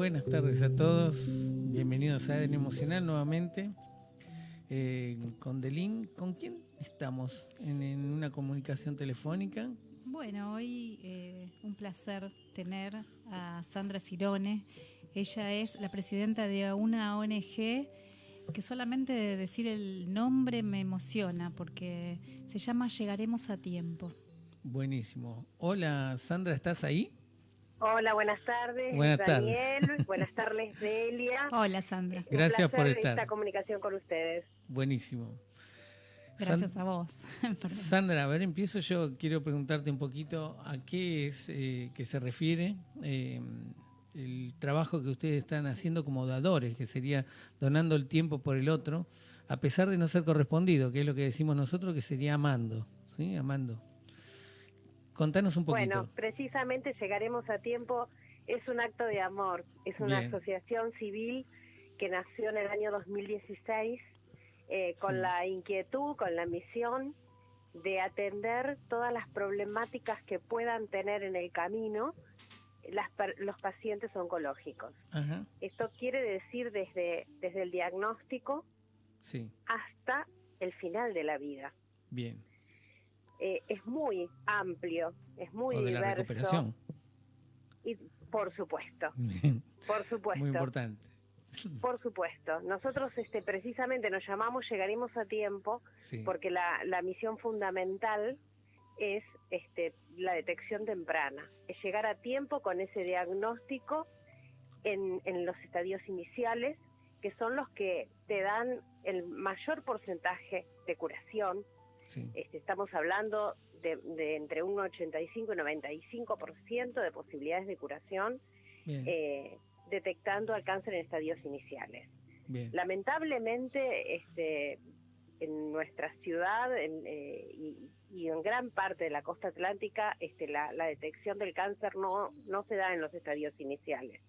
Buenas tardes a todos, bienvenidos a Eden Emocional nuevamente. Eh, con Delín, ¿con quién estamos en, una comunicación telefónica? Bueno, hoy eh, un placer tener a Sandra Cirone. Ella es la presidenta de una ONG que solamente de decir el nombre me emociona porque se llama Llegaremos a tiempo. Buenísimo. Hola Sandra, ¿estás ahí? Hola, buenas tardes. Buenas Daniel, buenas tardes Delia. Hola Sandra. Gracias por estar. esta comunicación con ustedes. Buenísimo. Gracias a vos. Sandra, a ver, empiezo yo. Quiero preguntarte un poquito a qué es eh, que se refiere eh, el trabajo que ustedes están haciendo como dadores, que sería donando el tiempo por el otro, a pesar de no ser correspondido, que es lo que decimos nosotros, que sería amando, ¿sí? Amando. Contanos un poquito. Bueno, precisamente llegaremos a tiempo. Es un acto de amor. Es una asociación civil que nació en el año 2016 eh, con la inquietud, con la misión de atender todas las problemáticas que puedan tener en el camino las, los pacientes oncológicos. Esto quiere decir desde, desde el diagnóstico hasta el final de la vida. Bien. Eh, es muy amplio, es muy o de la recuperación. Y por supuesto, por supuesto. Muy importante. Por supuesto. Nosotros este, precisamente nos llamamos Llegaremos a Tiempo porque la, la misión fundamental es este, la detección temprana, es llegar a tiempo con ese diagnóstico en, en los estadios iniciales, que son los que te dan el mayor porcentaje de curación, este, estamos hablando de, entre un 85 y 95% de posibilidades de curación eh, detectando el cáncer en estadios iniciales. Lamentablemente, este, en nuestra ciudad eh, y, en gran parte de la costa atlántica, este, la, detección del cáncer no, no se da en los estadios iniciales,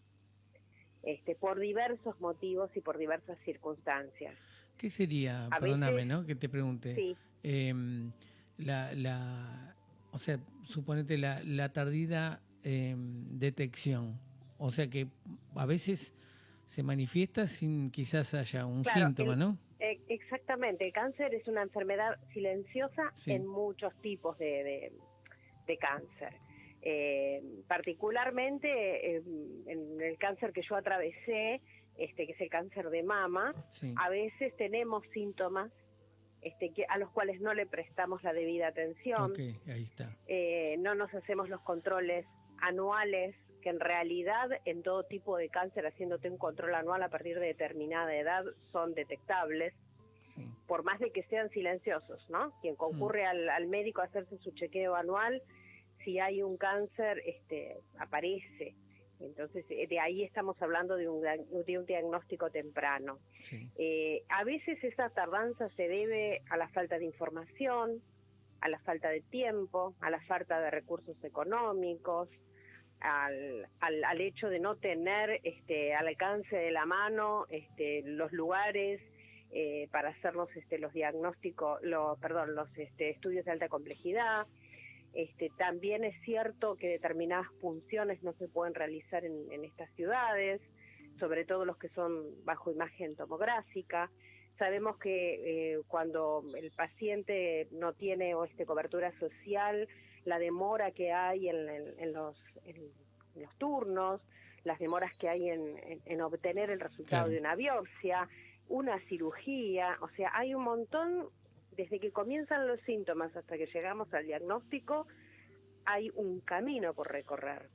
este, por diversos motivos y por diversas circunstancias. ¿Qué sería, perdóname, ¿no? Que te pregunte. Sí. Em, la, la, o sea, suponete la, la tardida em, detección. O sea que a veces se manifiesta sin quizás haya un síntoma, ¿no? E, exactamente, el cáncer es una enfermedad silenciosa en muchos tipos de, de, cáncer. Eh, particularmente en el cáncer que yo atravesé, este que es el cáncer de mama, a veces tenemos síntomas este, que, a los cuales no le prestamos la debida atención. ahí está. Eh, no nos hacemos los controles anuales, que en realidad en todo tipo de cáncer, haciéndote un control anual a partir de determinada edad, son detectables. Por más de que sean silenciosos, ¿no? Quien concurre mm. al, médico a hacerse su chequeo anual, si hay un cáncer, este, aparece. Entonces, eh, de ahí estamos hablando de un, de un diagnóstico temprano. Eh, a veces esa tardanza se debe a la falta de información, a la falta de tiempo, a la falta de recursos económicos, al, al, hecho de no tener este, al alcance de la mano este, los lugares eh, para hacernos este, los diagnósticos, los, perdón, los este, estudios de alta complejidad. Este, también es cierto que determinadas funciones no se pueden realizar en, estas ciudades, sobre todo los que son bajo imagen tomográfica. Sabemos que eh, cuando el paciente no tiene o este, cobertura social, la demora que hay en, los, los, turnos, las demoras que hay en, obtener el resultado de una biopsia, una cirugía, o sea, hay un montón desde que comienzan los síntomas hasta que llegamos al diagnóstico, hay un camino por recorrer.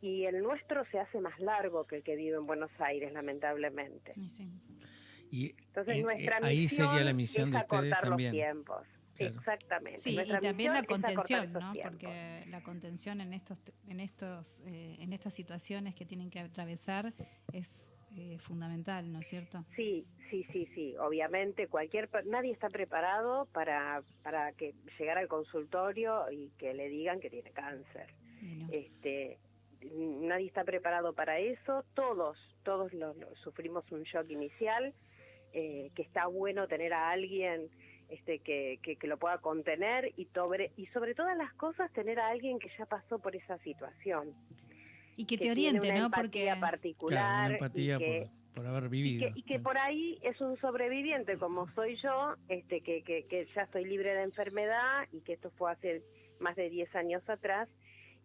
Y el nuestro se hace más largo que el que vive en Buenos Aires, lamentablemente. Y Entonces, eh, nuestra eh, ahí sería la misión de ustedes también. Los tiempos. Exactamente. Sí, y también la contención, ¿no? Porque la contención en estos, en estos, eh, en estas situaciones que tienen que atravesar es eh, fundamental, ¿no es cierto? Sí, sí, sí, sí. Obviamente, cualquier nadie está preparado para para que llegar al consultorio y que le digan que tiene cáncer. Este, nadie está preparado para eso. Todos, todos sufrimos un shock inicial. Eh, que está bueno tener a alguien este, que, que, que, lo pueda contener y sobre, y sobre todas las cosas tener a alguien que ya pasó por esa situación. Y que, te oriente, ¿no? Porque particular empatía por, haber vivido. Y que, por ahí es un sobreviviente como soy yo, este que, que, que ya estoy libre de enfermedad y que esto fue hace más de 10 años atrás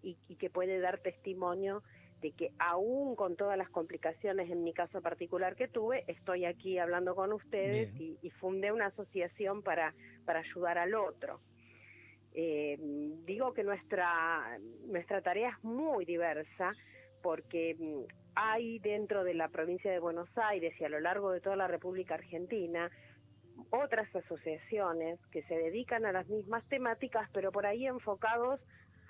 y, y que puede dar testimonio de que aún con todas las complicaciones en mi caso particular que tuve, estoy aquí hablando con ustedes y, y, fundé una asociación para, para ayudar al otro. Eh, digo que nuestra, nuestra tarea es muy diversa porque mm, hay dentro de la provincia de Buenos Aires y a lo largo de toda la República Argentina otras asociaciones que se dedican a las mismas temáticas, pero por ahí enfocados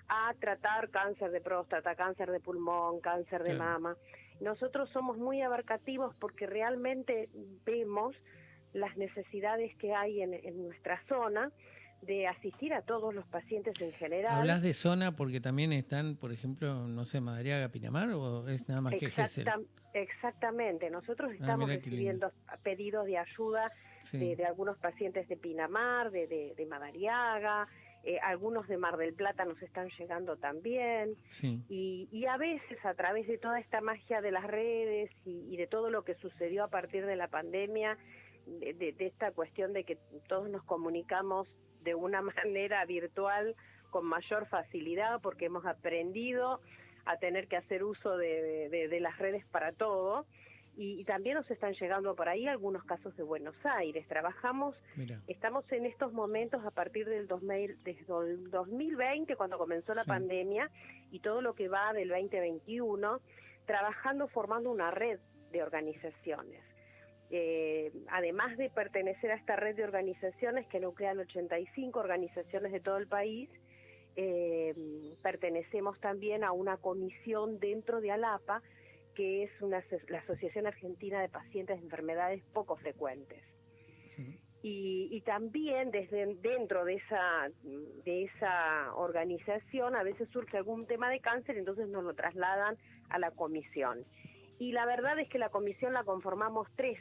a tratar cáncer de próstata, cáncer de pulmón, cáncer de mama. Nosotros somos muy abarcativos porque realmente vemos las necesidades que hay en, en nuestra zona de asistir a todos los pacientes en general. ¿Hablas de zona porque también están, por ejemplo, no sé, Madariaga, Pinamar o es nada más que Gesell? Exactamente, nosotros ah, estamos recibiendo pedidos de ayuda de, algunos pacientes de Pinamar, de, de, Madariaga, eh, algunos de Mar del Plata nos están llegando también. Y, y, a veces a través de toda esta magia de las redes y, y de todo lo que sucedió a partir de la pandemia, de, de, esta cuestión de que todos nos comunicamos de una manera virtual con mayor facilidad porque hemos aprendido a tener que hacer uso de, las redes para todo. Y, también nos están llegando por ahí algunos casos de Buenos Aires. Trabajamos, estamos en estos momentos a partir del 2000, desde el 2020, cuando comenzó la pandemia, y todo lo que va del 2021, trabajando formando una red de organizaciones. Eh, además de pertenecer a esta red de organizaciones que nuclean 85 organizaciones de todo el país, eh, pertenecemos también a una comisión dentro de ALAPA, que es una, la Asociación Argentina de Pacientes de Enfermedades Poco Frecuentes. Y, también desde dentro de esa de esa organización a veces surge algún tema de cáncer entonces nos lo trasladan a la comisión y la verdad es que la comisión la conformamos tres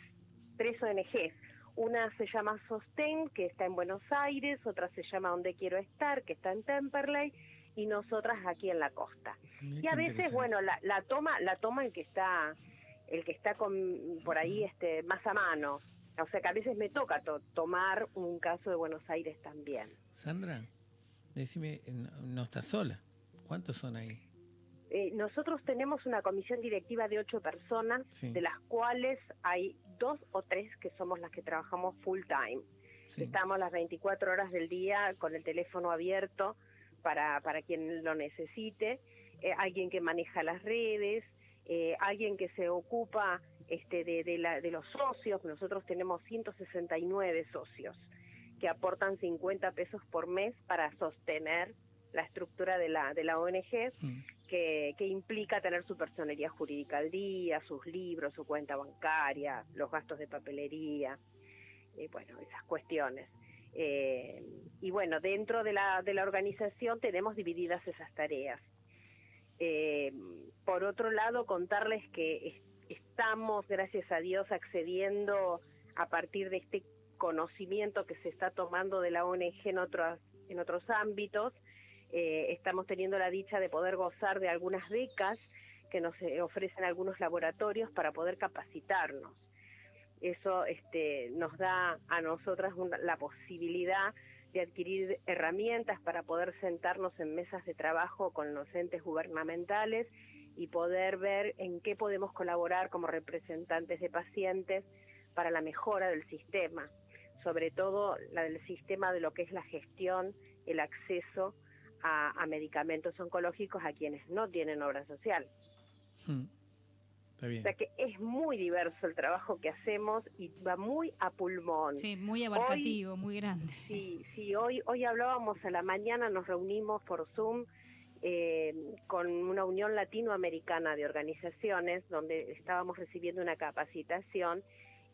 tres ONGs. Una se llama Sostén, que está en Buenos Aires, otra se llama Donde Quiero Estar, que está en Temperley, y nosotras aquí en la costa. y a veces, bueno, la, la, toma la toma el que está el que está con, por ahí este más a mano. O sea que a veces me toca tomar un caso de Buenos Aires también. Sandra, decime, no estás sola. ¿Cuántos son ahí? Eh, nosotros tenemos una comisión directiva de ocho personas, de las cuales hay dos o tres que somos las que trabajamos full time. Estamos las 24 horas del día con el teléfono abierto para, para quien lo necesite, eh, alguien que maneja las redes, eh, alguien que se ocupa este, de, de, la, de los socios. Nosotros tenemos 169 socios que aportan 50 pesos por mes para sostener la estructura de la, de la ONG, mm. Que, implica tener su personería jurídica al día, sus libros, su cuenta bancaria, los gastos de papelería, y bueno, esas cuestiones. Eh, y bueno, dentro de la, de la organización tenemos divididas esas tareas. Eh, por otro lado, contarles que estamos, gracias a Dios, accediendo a partir de este conocimiento que se está tomando de la ONG en otros, en otros ámbitos, eh, estamos teniendo la dicha de poder gozar de algunas becas que nos eh, ofrecen algunos laboratorios para poder capacitarnos. Eso este, nos da a nosotras la posibilidad de adquirir herramientas para poder sentarnos en mesas de trabajo con los entes gubernamentales y poder ver en qué podemos colaborar como representantes de pacientes para la mejora del sistema, sobre todo la del sistema de lo que es la gestión, el acceso a, medicamentos oncológicos a quienes no tienen obra social. Hmm. O sea que es muy diverso el trabajo que hacemos y va muy a pulmón. Sí, muy abarcativo, muy grande. Sí, sí, hoy, hoy hablábamos a la mañana, nos reunimos por Zoom eh, con una unión latinoamericana de organizaciones donde estábamos recibiendo una capacitación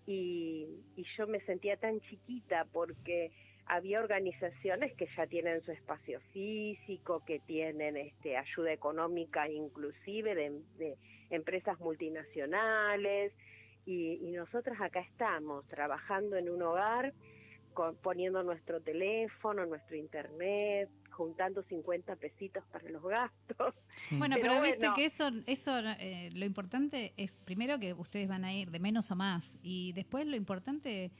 y, y yo me sentía tan chiquita porque había organizaciones que ya tienen su espacio físico, que tienen este, ayuda económica inclusive de, empresas multinacionales y, nosotras acá estamos trabajando en un hogar poniendo nuestro teléfono, nuestro internet, juntando 50 pesitos para los gastos. Bueno, pero, viste que eso, eso eh, lo importante es primero que ustedes van a ir de menos a más y después lo importante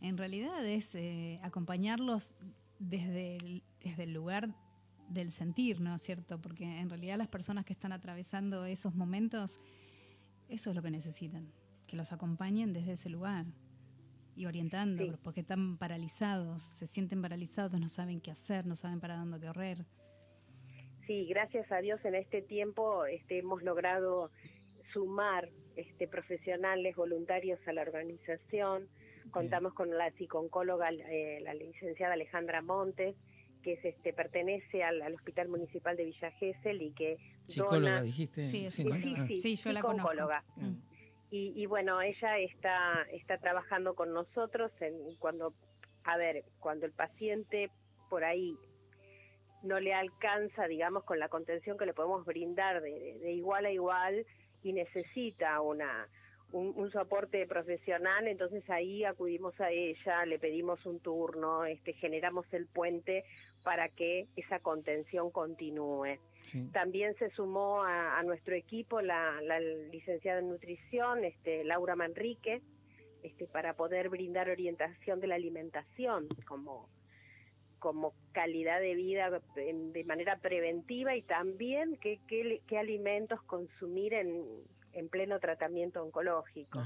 en realidad es eh, acompañarlos desde el, desde el lugar del sentir, ¿no es cierto? Porque en realidad las personas que están atravesando esos momentos, eso es lo que necesitan, que los acompañen desde ese lugar y orientándolos, porque están paralizados, se sienten paralizados, no saben qué hacer, no saben para dónde correr. Sí, gracias a Dios en este tiempo este, hemos logrado sumar este, profesionales voluntarios a la organización. Contamos con la psiconcóloga, eh, la licenciada Alejandra Montes, que es, este, pertenece al, Hospital Municipal de Villa Gesell y que psicóloga dijiste. Sí, sí, sí, yo la conozco. Mm. Y, bueno, ella está, está trabajando con nosotros en cuando, a ver, cuando el paciente por ahí no le alcanza, digamos, con la contención que le podemos brindar de igual a igual y necesita una, un, soporte profesional, entonces ahí acudimos a ella, le pedimos un turno, este, generamos el puente para que esa contención continúe. También se sumó a, nuestro equipo la, licenciada en nutrición, este, Laura Manrique, este, para poder brindar orientación de la alimentación como como calidad de vida de manera preventiva y también qué, qué alimentos consumir en, en pleno tratamiento oncológico.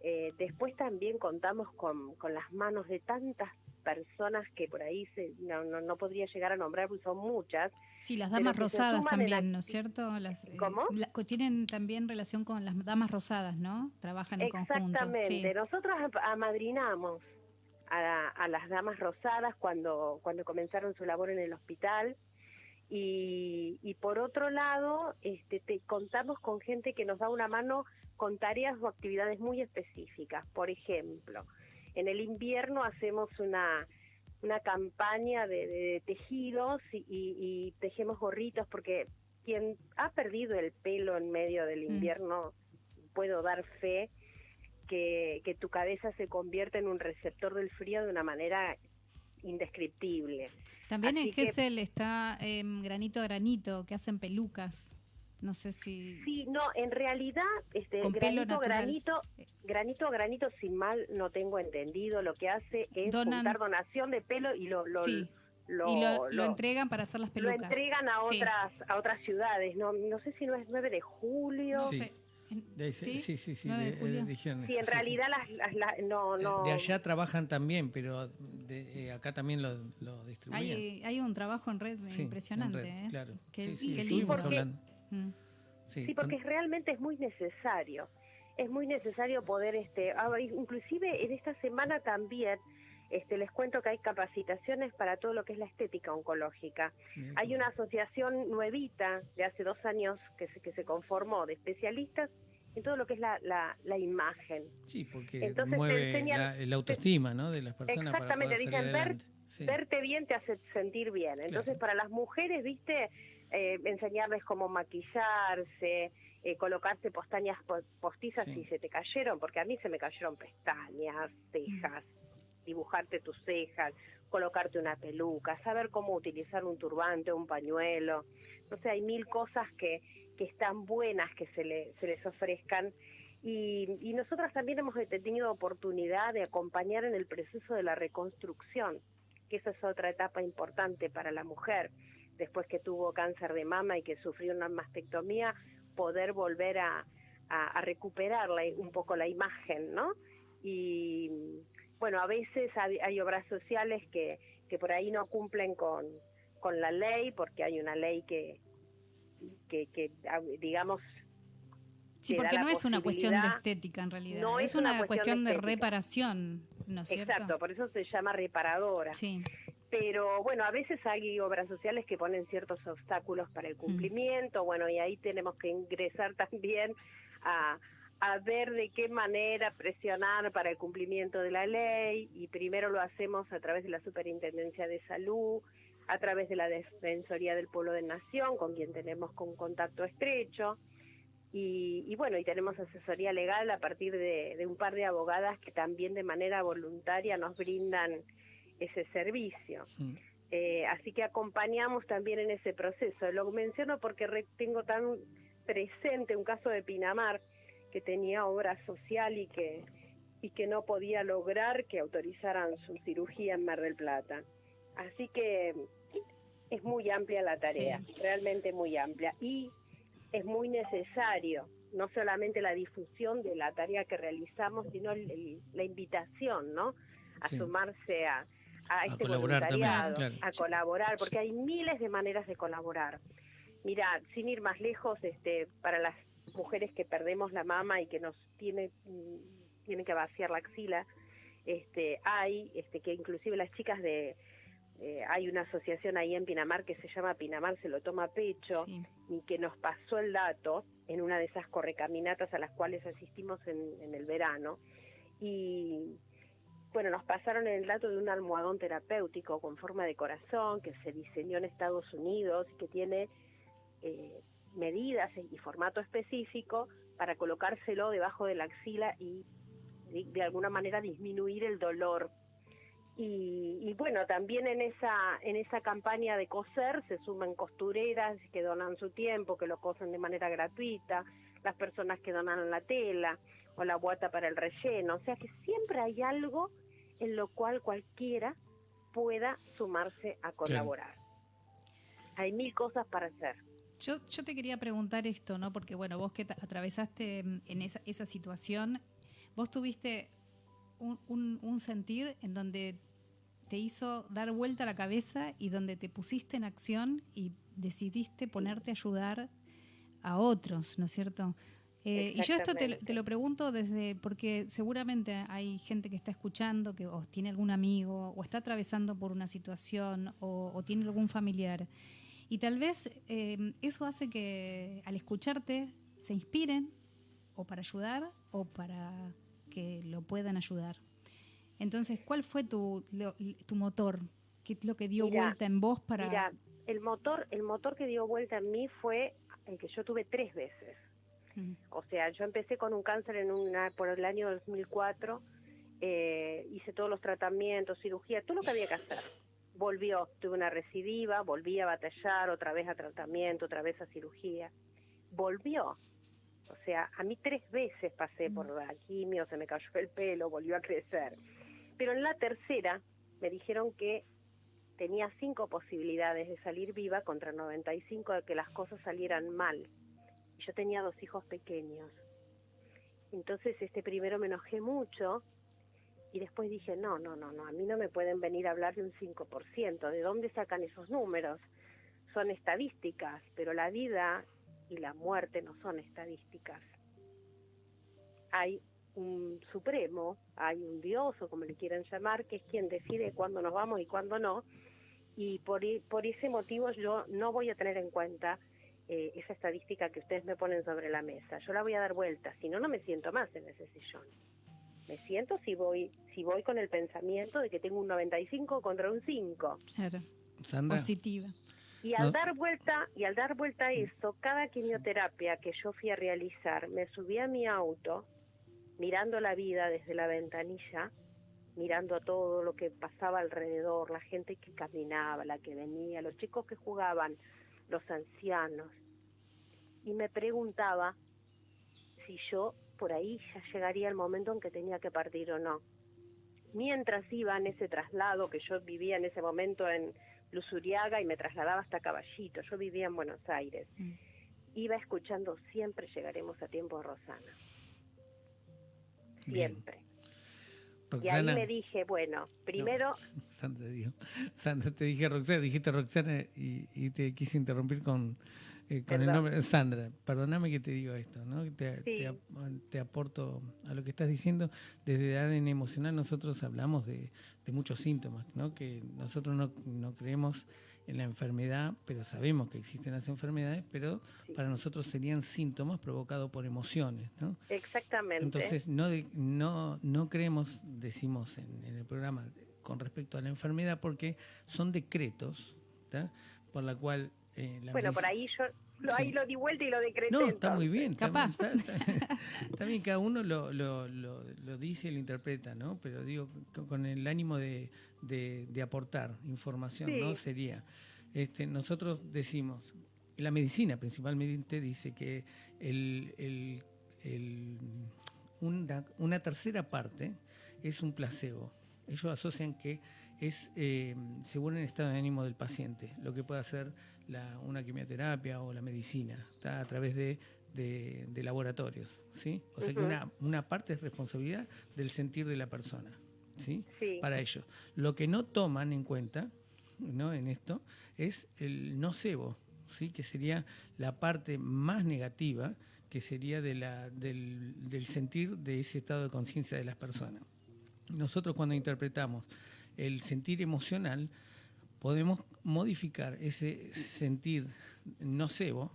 Eh, después también contamos con, con, las manos de tantas personas que por ahí se, no, no, podría llegar a nombrar, porque son muchas. Sí, las damas rosadas también, ¿no es cierto? Las, eh, ¿Cómo? tienen también relación con las damas rosadas, ¿no? Trabajan en conjunto. Exactamente, nosotros amadrinamos a, a, las damas rosadas cuando, cuando comenzaron su labor en el hospital y, por otro lado, este, te, contamos con gente que nos da una mano con tareas o actividades muy específicas. Por ejemplo, en el invierno hacemos una, una campaña de, tejidos y, tejemos gorritos porque quien ha perdido el pelo en medio del mm. invierno, puedo dar fe que, que tu cabeza se convierte en un receptor del frío de una manera indescriptible. También en Gessel está em, granito a granito, que hacen pelucas. No sé si... Sí, no, en realidad, este, granito, granito, granito, granito, sin mal, no tengo entendido. Lo que hace es juntar donación de pelo y lo, lo, lo, entregan para hacer las pelucas. Lo entregan a otras a otras ciudades. No, no sé si no es 9 de julio. Sí. De, ¿Sí? sí, sí, sí, de, sí en realidad las, no, eh, no... De allá trabajan también, pero de, eh, acá también lo, lo distribuyen. Hay, hay, un trabajo en red impresionante. ¿eh? Claro, sí, sí, estuvimos hablando. Mm. Sí, porque realmente es muy necesario. Es muy necesario poder, este, inclusive en esta semana también este, les cuento que hay capacitaciones para todo lo que es la estética oncológica. Hay una asociación nuevita de hace dos años que se, que se conformó de especialistas en todo lo que es la, la, imagen. Sí, porque Entonces mueve la, autoestima ¿no? de las personas. Exactamente, dicen, verte bien te hace sentir bien. Entonces, para las mujeres, viste, eh, enseñarles cómo maquillarse, eh, colocarse postañas postizas si se te cayeron, porque a mí se me cayeron pestañas, cejas dibujarte tus cejas, colocarte una peluca, saber cómo utilizar un turbante, un pañuelo. No sé, hay mil cosas que, que están buenas que se, le, se les ofrezcan. Y, y nosotras también hemos tenido oportunidad de acompañar en el proceso de la reconstrucción, que esa es otra etapa importante para la mujer. Después que tuvo cáncer de mama y que sufrió una mastectomía, poder volver a, a, a recuperar un poco la imagen, ¿no? Y, bueno, a veces hay, obras sociales que, que por ahí no cumplen con, con la ley, porque hay una ley que, que, digamos... Sí, porque no es una cuestión de estética en realidad, no es, una, cuestión, de, reparación, ¿no es cierto? Exacto, por eso se llama reparadora. Sí. Pero bueno, a veces hay obras sociales que ponen ciertos obstáculos para el mm. cumplimiento, bueno, y ahí tenemos que ingresar también a, a ver de qué manera presionar para el cumplimiento de la ley y primero lo hacemos a través de la Superintendencia de Salud, a través de la Defensoría del Pueblo de Nación, con quien tenemos con contacto estrecho, Y, bueno, y tenemos asesoría legal a partir de, un par de abogadas que también de manera voluntaria nos brindan ese servicio. Eh, así que acompañamos también en ese proceso. Lo menciono porque tengo tan presente un caso de Pinamar que tenía obra social y que, y que no podía lograr que autorizaran su cirugía en Mar del Plata. Así que es muy amplia la tarea, realmente muy amplia. Y es muy necesario, no solamente la difusión de la tarea que realizamos, sino la invitación, ¿no? A sumarse a, a, este voluntariado, a colaborar, porque hay miles de maneras de colaborar. Mira, sin ir más lejos, este, para las mujeres que perdemos la mama y que nos tiene, mm, tienen que vaciar la axila, este, hay, este, que inclusive las chicas de, eh, hay una asociación ahí en Pinamar que se llama Pinamar se lo toma pecho y que nos pasó el dato en una de esas correcaminatas a las cuales asistimos en, el verano y bueno, nos pasaron el dato de un almohadón terapéutico con forma de corazón que se diseñó en Estados Unidos y que tiene eh, medidas y formato específico para colocárselo debajo de la axila y de alguna manera disminuir el dolor y, bueno, también en esa, en esa campaña de coser se suman costureras que donan su tiempo, que lo cosen de manera gratuita, las personas que donan la tela o la guata para el relleno. O sea que siempre hay algo en lo cual cualquiera pueda sumarse a colaborar. Hay mil cosas para hacer. Yo, yo te quería preguntar esto, ¿no? Porque bueno, vos que atravesaste mm, en esa, esa situación, vos tuviste un, sentir en donde te hizo dar vuelta la cabeza y donde te pusiste en acción y decidiste ponerte a ayudar a otros, ¿no es cierto? Eh, y yo esto te, lo pregunto desde, porque seguramente hay gente que está escuchando, que o tiene algún amigo, o está atravesando por una situación, o, tiene algún familiar. Y tal vez eh, eso hace que al escucharte se inspiren, o para ayudar, o para que lo puedan ayudar. Entonces, ¿cuál fue tu, tu motor? ¿Qué es lo que dio vuelta en vos para...? Mira, el motor, el motor que dio vuelta en mí fue el que yo tuve tres veces. O sea, yo empecé con un cáncer en una por el año 2004, eh, hice todos los tratamientos, cirugía, todo lo que había que hacer. Volvió, tuve una recidiva, volví a batallar, otra vez a tratamiento, otra vez a cirugía. Volvió, o sea, a mí tres veces pasé por mm. la quimio, se me cayó el pelo, volvió a crecer. Pero en la tercera me dijeron que tenía cinco posibilidades de salir viva contra 95 de que las cosas salieran mal. Yo tenía dos hijos pequeños. Entonces, este primero me enojé mucho y después dije, no, no, no, no, a mí no me pueden venir a hablar de un 5%. ¿De dónde sacan esos números? Son estadísticas, pero la vida y la muerte no son estadísticas. Hay un supremo, hay un dios o como le quieran llamar, que es quien decide cuándo nos vamos y cuándo no, y por, por ese motivo yo no voy a tener en cuenta eh, esa estadística que ustedes me ponen sobre la mesa. Yo la voy a dar vuelta, si no, no me siento más en ese sillón. Me siento si voy, si voy con el pensamiento de que tengo un 95 contra un 5. Claro. Positiva. Y al dar vuelta, y al dar vuelta a eso, cada quimioterapia que yo fui a realizar, me subí a mi auto, mirando la vida desde la ventanilla, mirando todo lo que pasaba alrededor, la gente que caminaba, la que venía, los chicos que jugaban, los ancianos. Y me preguntaba si yo por ahí ya llegaría el momento en que tenía que partir o no. Mientras iba en ese traslado que yo vivía en ese momento en Luzuriaga y me trasladaba hasta Caballito. Yo vivía en Buenos Aires. Mm. Iba escuchando siempre llegaremos a tiempo de Rosana. Siempre. y ahí me dije, bueno, primero... Sandra, Sandra, te dije Roxana, dijiste Roxana y, y te quise interrumpir con eh, con el nombre, Sandra, perdóname que te digo esto, ¿no? Te, te, aporto a lo que estás diciendo. Desde ADN Emocional nosotros hablamos de, muchos síntomas, ¿no? Que nosotros no, no, creemos en la enfermedad, pero sabemos que existen las enfermedades, pero para nosotros serían síntomas provocados por emociones, ¿no? Exactamente. Entonces, no, no, no creemos, decimos en, en el programa, con respecto a la enfermedad, porque son decretos, por la cual eh, bueno, por ahí yo ahí lo di vuelta y lo decreté. No, está muy bien. Capaz. También, cada uno lo, lo, lo, lo, dice y lo interpreta, ¿no? Pero digo, con el ánimo de, de, aportar información, ¿no? Sería, este, nosotros decimos, la medicina principalmente dice que el, el, el, una, una tercera parte es un placebo. Ellos asocian que es eh, según el estado de ánimo del paciente, lo que puede hacer la, una quimioterapia o la medicina, está a través de, de, laboratorios, ¿sí? O sea que una, una parte es responsabilidad del sentir de la persona, ¿sí? Para ellos. Lo que no toman en cuenta, ¿no? En esto, es el nocebo, ¿sí? Que sería la parte más negativa, que sería de la, del, del sentir de ese estado de conciencia de las personas. Nosotros cuando interpretamos el sentir emocional, podemos modificar ese sentir nocebo,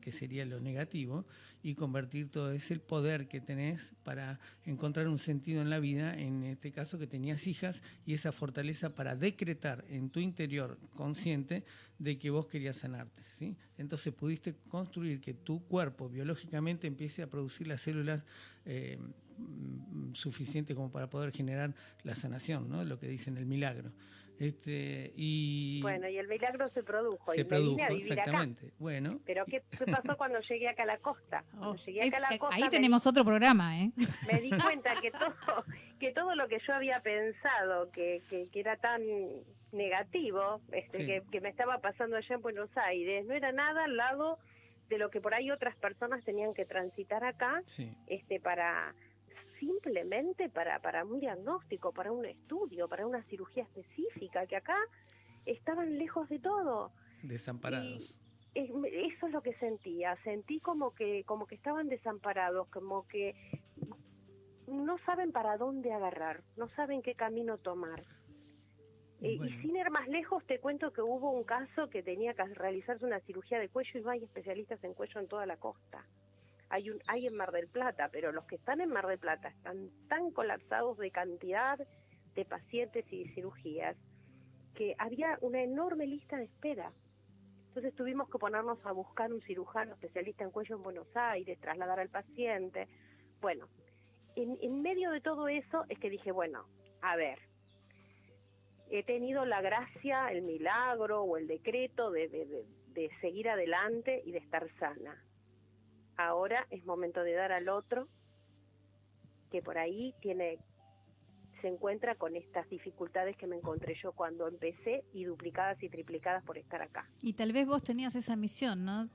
que sería lo negativo, y convertir todo ese poder que tenés para encontrar un sentido en la vida, en este caso que tenías hijas, y esa fortaleza para decretar en tu interior consciente de que vos querías sanarte. ¿sí? Entonces pudiste construir que tu cuerpo biológicamente empiece a producir las células eh, suficientes como para poder generar la sanación, ¿no? lo que dicen el milagro. Este, y bueno, y el milagro se produjo. Se produjo, exactamente. Bueno. Pero ¿qué, pasó cuando llegué acá a la costa? Oh, ahí tenemos otro programa, ¿eh? Me di cuenta que todo, que todo lo que yo había pensado que, que, era tan negativo, este, que, me estaba pasando allá en Buenos Aires, no era nada al lado de lo que por ahí otras personas tenían que transitar acá, este, para simplemente para, para un diagnóstico, para un estudio, para una cirugía específica, que acá estaban lejos de todo. Desamparados. eso es lo que sentía, sentí como que, como que estaban desamparados, como que no saben para dónde agarrar, no saben qué camino tomar. Eh, y sin ir más lejos, te cuento que hubo un caso que tenía que realizarse una cirugía de cuello y no hay especialistas en cuello en toda la costa hay, un, hay en Mar del Plata, pero los que están en Mar del Plata están tan colapsados de cantidad de pacientes y cirugías que había una enorme lista de espera. Entonces tuvimos que ponernos a buscar un cirujano especialista en cuello en Buenos Aires, trasladar al paciente. Bueno, en, en medio de todo eso es que dije, bueno, a ver, he tenido la gracia, el milagro o el decreto de, de, de seguir adelante y de estar sana ahora es momento de dar al otro que por ahí tiene se encuentra con estas dificultades que me encontré yo cuando empecé y duplicadas y triplicadas por estar acá. Y tal vez vos tenías esa misión, ¿no?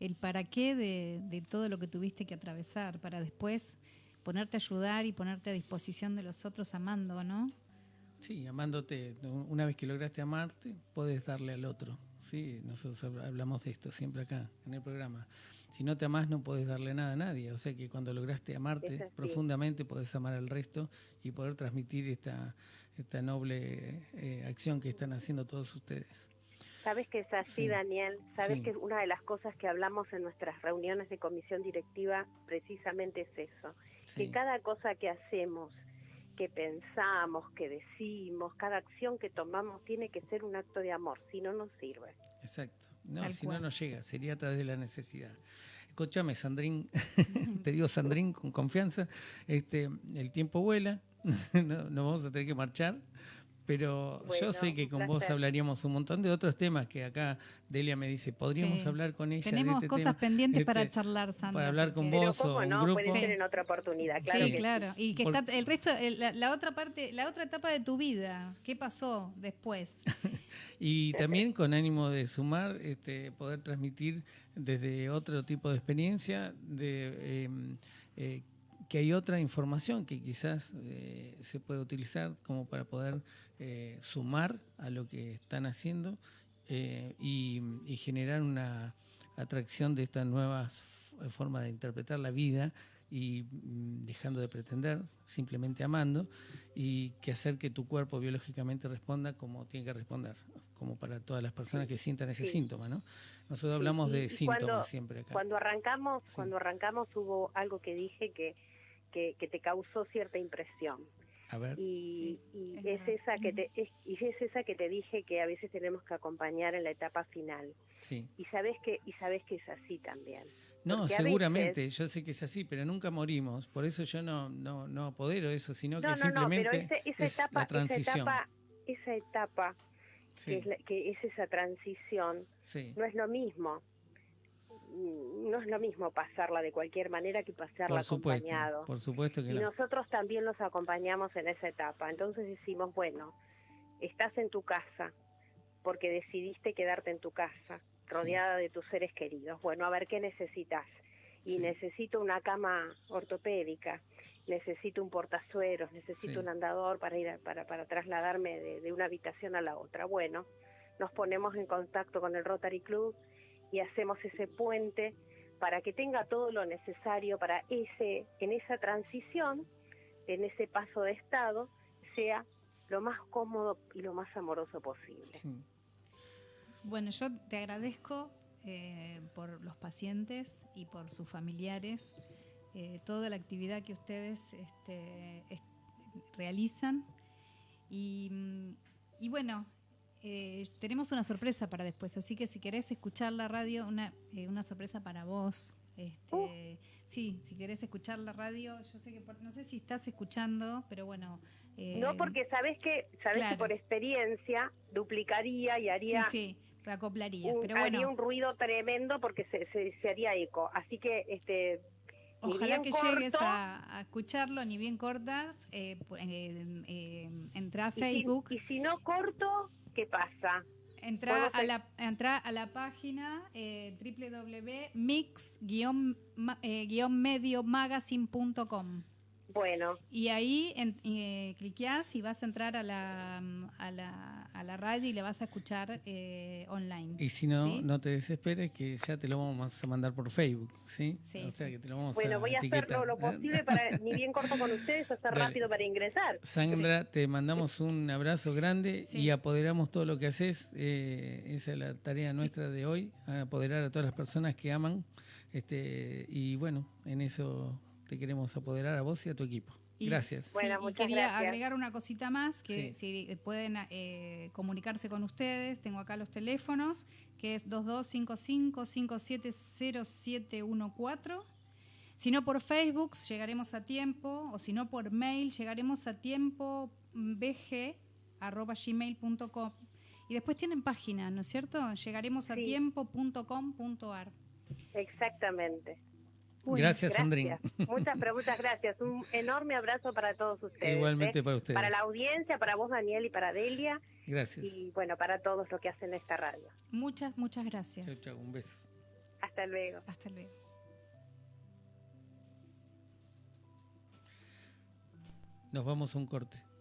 El para qué de, de todo lo que tuviste que atravesar, para después ponerte a ayudar y ponerte a disposición de los otros amando, ¿no? Sí, amándote. Una vez que lograste amarte, puedes darle al otro. Sí, nosotros hablamos de esto siempre acá en el programa si no te amás no puedes darle nada a nadie. O sea que cuando lograste amarte profundamente podés amar al resto y poder transmitir esta, esta noble eh, acción que están haciendo todos ustedes. Sabes que es así, Daniel. Sabes que una de las cosas que hablamos en nuestras reuniones de comisión directiva precisamente es eso. Que cada cosa que hacemos, que pensamos, que decimos, cada acción que tomamos tiene que ser un acto de amor, si no nos sirve. Exacto. No, si no, no llega, sería a través de la necesidad. Escúchame, Sandrín, te digo Sandrín con confianza, este, el tiempo vuela, no, no vamos a tener que marchar, pero yo sé que con vos hablaríamos un montón de otros temas que acá Delia me dice, podríamos hablar con ella. Tenemos este cosas pendientes para este, charlar, Sandra. Para hablar con vos o un no, grupo. Puede ser en otra oportunidad, claro. Sí, claro. Y que está el resto, la, otra parte, la otra etapa de tu vida, ¿qué pasó después? y también con ánimo de sumar, este, poder transmitir desde otro tipo de experiencia, de em, eh, que hay otra información que quizás eh, se puede utilizar como para poder eh, sumar a lo que están haciendo eh, y, generar una atracción de esta nueva forma de interpretar la vida y mm, dejando de pretender, simplemente amando, y que hacer que tu cuerpo biológicamente responda como tiene que responder, como para todas las personas que sientan ese síntoma, ¿no? Nosotros hablamos de síntomas siempre acá. Cuando arrancamos, cuando arrancamos hubo algo que dije que que, te causó cierta impresión. A ver. Y, es, esa que te, y es esa que te dije que a veces tenemos que acompañar en la etapa final. Sí. Y sabes que, y sabes que es así también. No, seguramente, yo sé que es así, pero nunca morimos. Por eso yo no, no, no apodero eso, sino que simplemente esa, es etapa, la transición. Esa etapa, que, es que, es esa transición, no es lo mismo no es lo mismo pasarla de cualquier manera que pasarla acompañado. Por supuesto que y nosotros también los acompañamos en esa etapa. Entonces decimos, bueno, estás en tu casa porque decidiste quedarte en tu casa, rodeada de tus seres queridos. Bueno, a ver qué necesitas. Y necesito una cama ortopédica, necesito un portazueros, necesito un andador para ir para, para trasladarme de, de una habitación a la otra. Bueno, nos ponemos en contacto con el Rotary Club y hacemos ese puente para que tenga todo lo necesario para ese en esa transición, en ese paso de estado, sea lo más cómodo y lo más amoroso posible. Bueno, yo te agradezco eh, por los pacientes y por sus familiares, eh, toda la actividad que ustedes este, realizan. Y, y bueno, eh, tenemos una sorpresa para después, así que si querés escuchar la radio, una, eh, una sorpresa para vos. Este, uh. Sí, si querés escuchar la radio, yo sé que no sé si estás escuchando, pero bueno. Eh, no, porque sabes que sabes que por experiencia duplicaría y haría. Sí, sí, acoplaría. pero bueno. Haría un ruido tremendo porque se, se, haría eco. Así que este. Ojalá que llegues a, escucharlo, ni bien cortas, eh, entra a Facebook. y si no corto, ¿qué pasa? Entra a, la, entra a la página eh, www.mix-mediomagazine.com. Bueno. Y ahí en, eh, cliqueas y vas a entrar a la, a la, a la radio y le vas a escuchar eh, online. Y si no, no te desesperes que ya te lo vamos a mandar por Facebook, ¿sí? o sea que te lo vamos bueno, voy a hacer lo, posible para, ni bien corto con ustedes, hacer rápido para ingresar. Sandra, te mandamos un abrazo grande y apoderamos todo lo que haces. Eh, esa es la tarea nuestra de hoy, apoderar a todas las personas que aman. Este, y bueno, en eso te queremos apoderar a vos y a tu equipo. gracias. Bueno, y quería agregar una cosita más, que si pueden eh, comunicarse con ustedes, tengo acá los teléfonos, que es 2255-570714. Si no por Facebook, llegaremos a tiempo, o si no por mail, llegaremos a tiempo bg.gmail.com. Y después tienen página, ¿no es cierto? Llegaremos a tiempo.com.ar. Exactamente gracias, Sandrina. Muchas, pero muchas gracias. Un enorme abrazo para todos ustedes. Igualmente ¿eh? para ustedes. Para la audiencia, para vos, Daniel, y para Delia. Gracias. Y bueno, para todos los que hacen esta radio. Muchas, muchas gracias. Chao, chao. Un beso. Hasta luego. Hasta luego. Nos vamos a un corte.